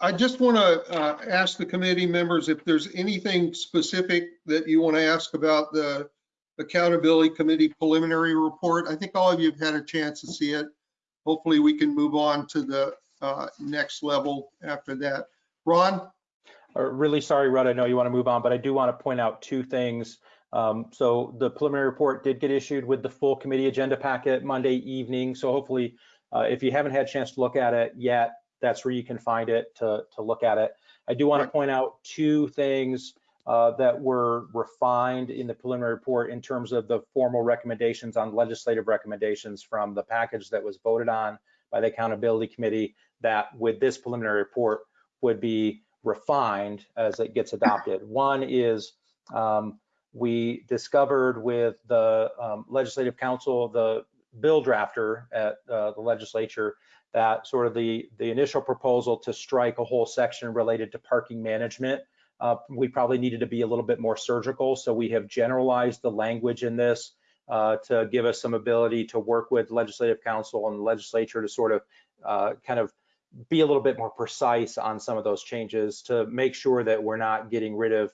I just want to uh, ask the committee members if there's anything specific that you want to ask about the Accountability Committee preliminary report. I think all of you have had a chance to see it. Hopefully, we can move on to the uh, next level after that. Ron? Uh, Really sorry, Rudd, I know you want to move on, but I do want to point out two things. Um, So the preliminary report did get issued with the full committee agenda packet Monday evening. So hopefully, uh, if you haven't had a chance to look at it yet, that's where you can find it to, to look at it. I do want to point out two things uh, that were refined in the preliminary report in terms of the formal recommendations on legislative recommendations from the package that was voted on by the Accountability Committee that with this preliminary report would be refined as it gets adopted. One is um, we discovered with the um, Legislative Council, the bill drafter at uh, the legislature, that sort of the, the initial proposal to strike a whole section related to parking management, uh, we probably needed to be a little bit more surgical. So we have generalized the language in this uh, to give us some ability to work with Legislative Council and the legislature to sort of uh, kind of be a little bit more precise on some of those changes to make sure that we're not getting rid of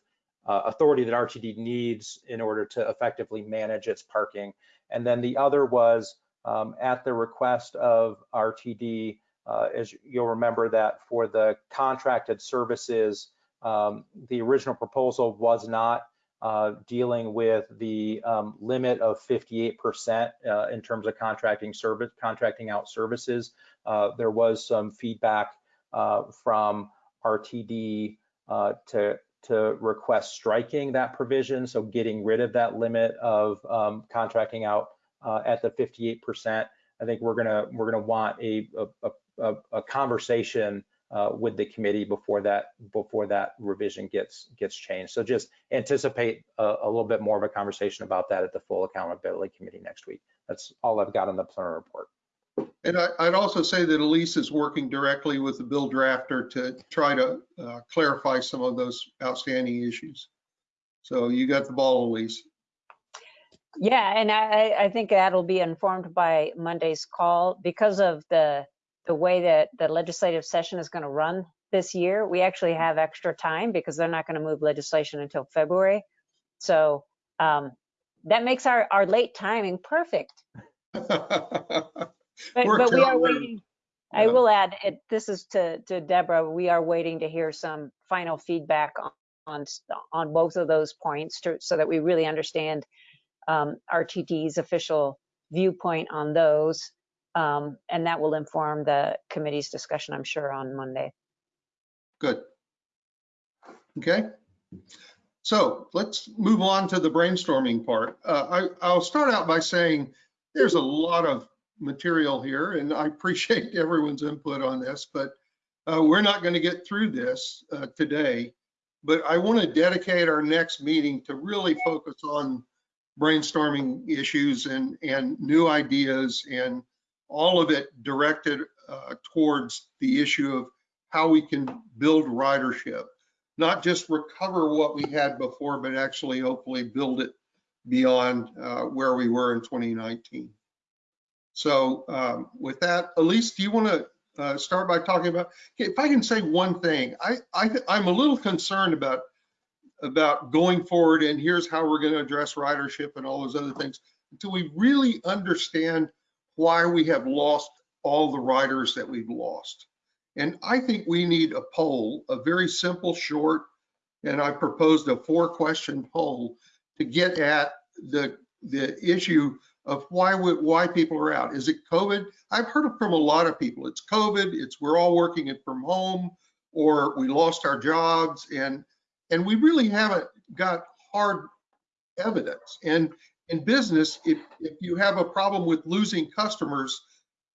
uh, authority that RTD needs in order to effectively manage its parking. And then the other was um, at the request of RTD, uh, as you'll remember that for the contracted services, um, the original proposal was not uh, dealing with the um, limit of 58% uh, in terms of contracting service, contracting out services. Uh, there was some feedback uh, from RTD uh, to to request striking that provision, so getting rid of that limit of um, contracting out uh, at the 58%. I think we're gonna we're gonna want a a, a, a conversation uh, with the committee before that before that revision gets gets changed. So just anticipate a, a little bit more of a conversation about that at the full accountability committee next week. That's all I've got on the plenary report. And I, I'd also say that Elise is working directly with the bill drafter to try to uh, clarify some of those outstanding issues. So you got the ball, Elise. Yeah, and I, I think that'll be informed by Monday's call because of the, the way that the legislative session is going to run this year. We actually have extra time because they're not going to move legislation until February. So um, that makes our, our late timing perfect. But, but we are waiting. I will add, it, this is to, to Deborah, we are waiting to hear some final feedback on, on, on both of those points to, so that we really understand um, RTD's official viewpoint on those. Um, and that will inform the committee's discussion, I'm sure, on Monday. Good. Okay. So let's move on to the brainstorming part. Uh, I, I'll start out by saying there's a lot of material here and I appreciate everyone's input on this, but uh, we're not going to get through this uh, today. But I want to dedicate our next meeting to really focus on brainstorming issues and, and new ideas and all of it directed uh, towards the issue of how we can build ridership, not just recover what we had before, but actually hopefully build it beyond uh, where we were in 2019. So um, with that, Elise, do you want to uh, start by talking about, if I can say one thing, I, I, I'm a little concerned about, about going forward and here's how we're going to address ridership and all those other things until we really understand why we have lost all the riders that we've lost. And I think we need a poll, a very simple, short, and I proposed a four question poll to get at the, the issue of why, why people are out. Is it COVID? I've heard it from a lot of people. It's COVID, it's we're all working it from home, or we lost our jobs and, and we really haven't got hard evidence. And in business, if, if you have a problem with losing customers,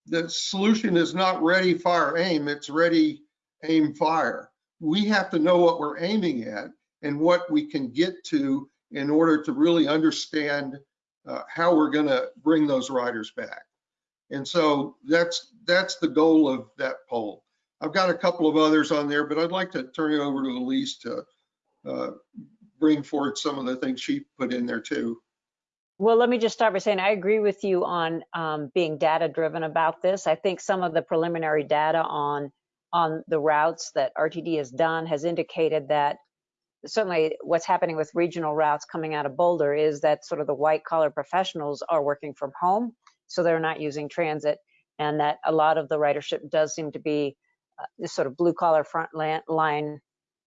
the solution is not ready, fire, aim, it's ready, aim, fire. We have to know what we're aiming at and what we can get to in order to really understand uh, how we're gonna bring those riders back. And so that's, that's the goal of that poll. I've got a couple of others on there, but I'd like to turn it over to Elise to uh, bring forward some of the things she put in there too. Well, let me just start by saying I agree with you on um, being data driven about this. I think some of the preliminary data on on the routes that RTD has done has indicated that certainly what's happening with regional routes coming out of Boulder is that sort of the white collar professionals are working from home, so they're not using transit, and that a lot of the ridership does seem to be uh, this sort of blue collar front line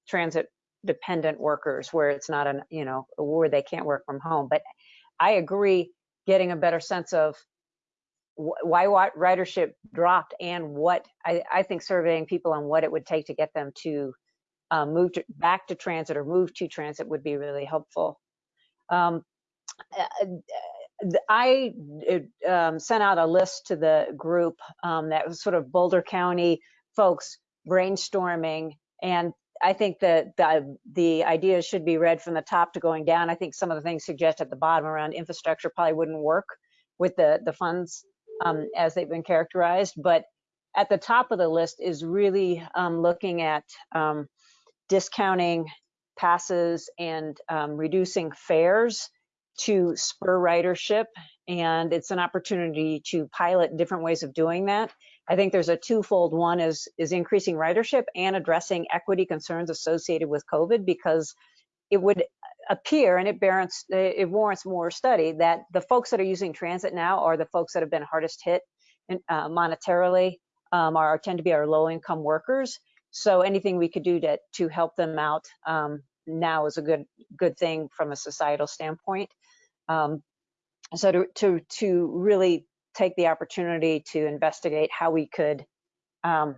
transit dependent workers where it's not an you know where they can't work from home. But I agree, getting a better sense of wh- why ridership dropped and what I, I think surveying people on what it would take to get them to uh, move to, back to transit or move to transit would be really helpful. Um, uh, uh, I um, sent out a list to the group um, that was sort of Boulder County folks brainstorming and I think that the, the ideas should be read from the top to going down. I think some of the things suggested at the bottom around infrastructure probably wouldn't work with the, the funds um, as they've been characterized. But at the top of the list is really um, looking at um, discounting passes and um, reducing fares to spur ridership. And it's an opportunity to pilot different ways of doing that. I think there's a twofold. One is is increasing ridership and addressing equity concerns associated with COVID because it would appear and it warrants it warrants more study that the folks that are using transit now are the folks that have been hardest hit in, uh, monetarily um, are tend to be our low income workers. So anything we could do to to help them out um, now is a good good thing from a societal standpoint. Um, so to to to really take the opportunity to investigate how we could um,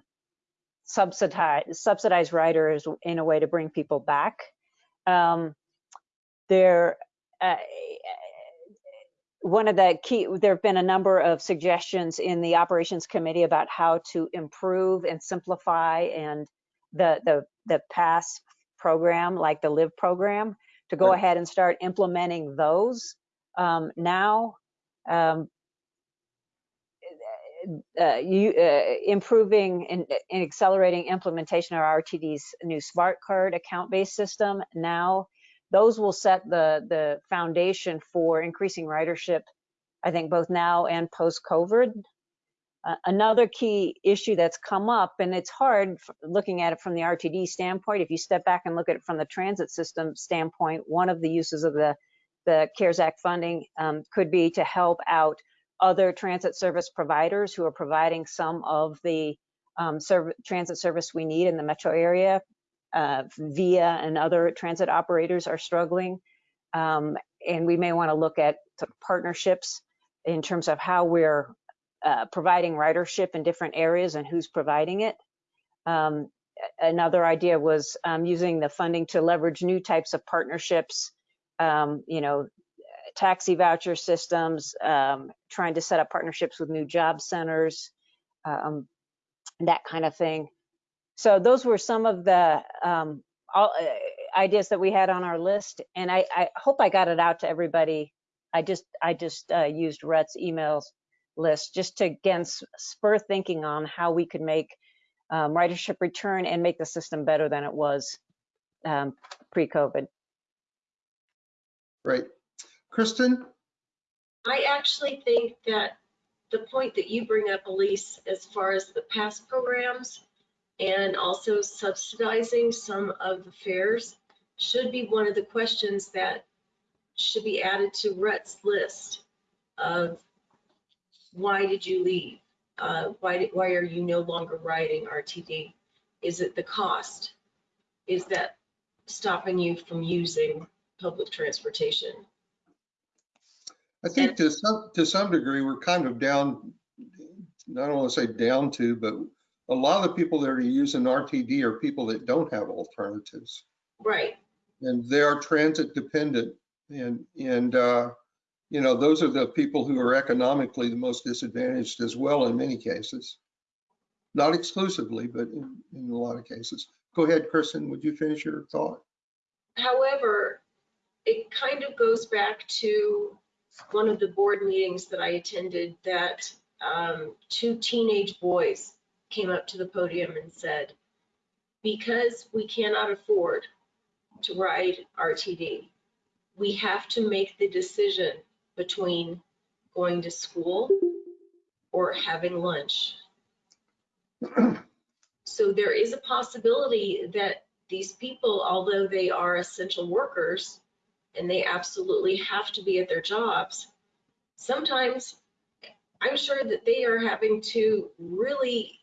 subsidize subsidize riders in a way to bring people back. Um, there, uh, one of the key, there have been a number of suggestions in the operations committee about how to improve and simplify and the the the pass program, like the live program, to go Right. ahead and start implementing those um, now. Um, uh, you uh, improving and, and accelerating implementation of RTD's new smart card account-based system now. Those will set the the foundation for increasing ridership, I think, both now and post-COVID. Uh, another key issue that's come up, and it's hard looking at it from the RTD standpoint. If you step back and look at it from the transit system standpoint, one of the uses of the the CARES Act funding um, could be to help out other transit service providers who are providing some of the um, serv- transit service we need in the metro area. Uh, VIA and other transit operators are struggling. Um, and we may want to look at partnerships in terms of how we're uh, providing ridership in different areas and who's providing it. Um, another idea was um, using the funding to leverage new types of partnerships, um, you know, taxi voucher systems, um, trying to set up partnerships with new job centers, um, that kind of thing. So those were some of the um, all, uh, ideas that we had on our list, and I, I hope I got it out to everybody. I just I just uh, used Rhett's emails list just to again spur thinking on how we could make um, ridership return and make the system better than it was um, pre-COVID. Right. Kristen? I actually think that the point that you bring up, Elise, as far as the past programs and also subsidizing some of the fares should be one of the questions that should be added to Rhett's list of why did you leave? Uh, why, did- why are you no longer riding RTD? Is it the cost? Is that stopping you from using public transportation? I think to some, to some degree, we're kind of down, I don't want to say down to, but a lot of the people that are using RTD are people that don't have alternatives. Right, And they are transit dependent and, and, uh, you know, those are the people who are economically the most disadvantaged as well in many cases. Not exclusively, but in, in a lot of cases. Go ahead, Kristen, would you finish your thought? However, it kind of goes back to one of the board meetings that I attended that um, two teenage boys came up to the podium and said, because we cannot afford to ride RTD, we have to make the decision between going to school or having lunch. So there is a possibility that these people, although they are essential workers and they absolutely have to be at their jobs, sometimes I'm sure that they are having to really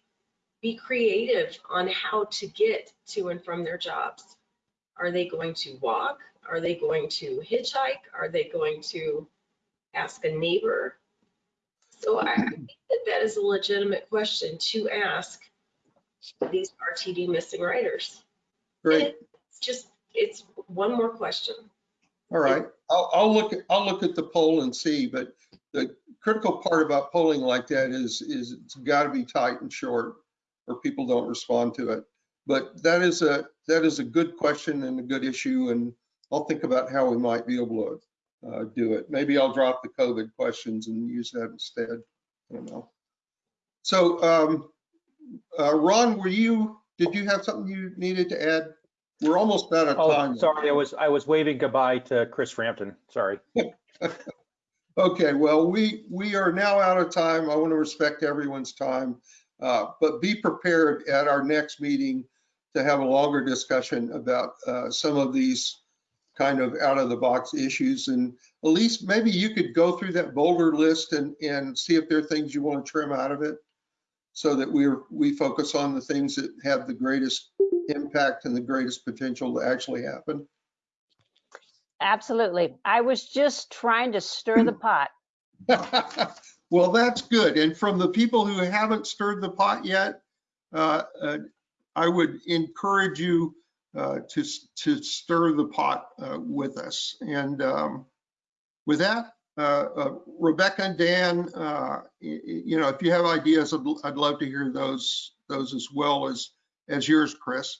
be creative on how to get to and from their jobs. Are they going to walk? Are they going to hitchhike? Are they going to ask a neighbor? So I think that that is a legitimate question to ask these RTD missing riders. Great. It's just, it's one more question. All right, I'll, I'll look, at I'll look at the poll and see, but the critical part about polling like that is, is it's got to be tight and short or people don't respond to it. But that is a, that is a good question and a good issue and I'll think about how we might be able to uh, do it. Maybe I'll drop the COVID questions and use that instead. I don't know. So, um, uh, Ron, were you, did you have something you needed to add? We're almost out of Oh, time. sorry, I was, I was waving goodbye to Chris Frampton. Sorry. Okay, well, we, we are now out of time. I want to respect everyone's time. Uh, But be prepared at our next meeting to have a longer discussion about uh, some of these kind of out of the box issues. And Elise, maybe you could go through that boulder list and, and see if there are things you want to trim out of it so that we're, we focus on the things that have the greatest impact and the greatest potential to actually happen. Absolutely. I was just trying to stir the pot. Well, that's good. And from the people who haven't stirred the pot yet, uh, uh, I would encourage you uh, to, to stir the pot uh, with us. And um, with that, uh, uh, Rebecca and Dan, uh, you know, if you have ideas, I'd I'd love to hear those, those as well as, as yours, Chris.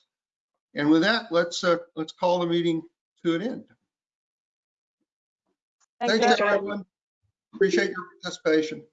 And with that, let's, uh, let's call the meeting to an end. Thank Thanks, you. everyone. Appreciate your participation.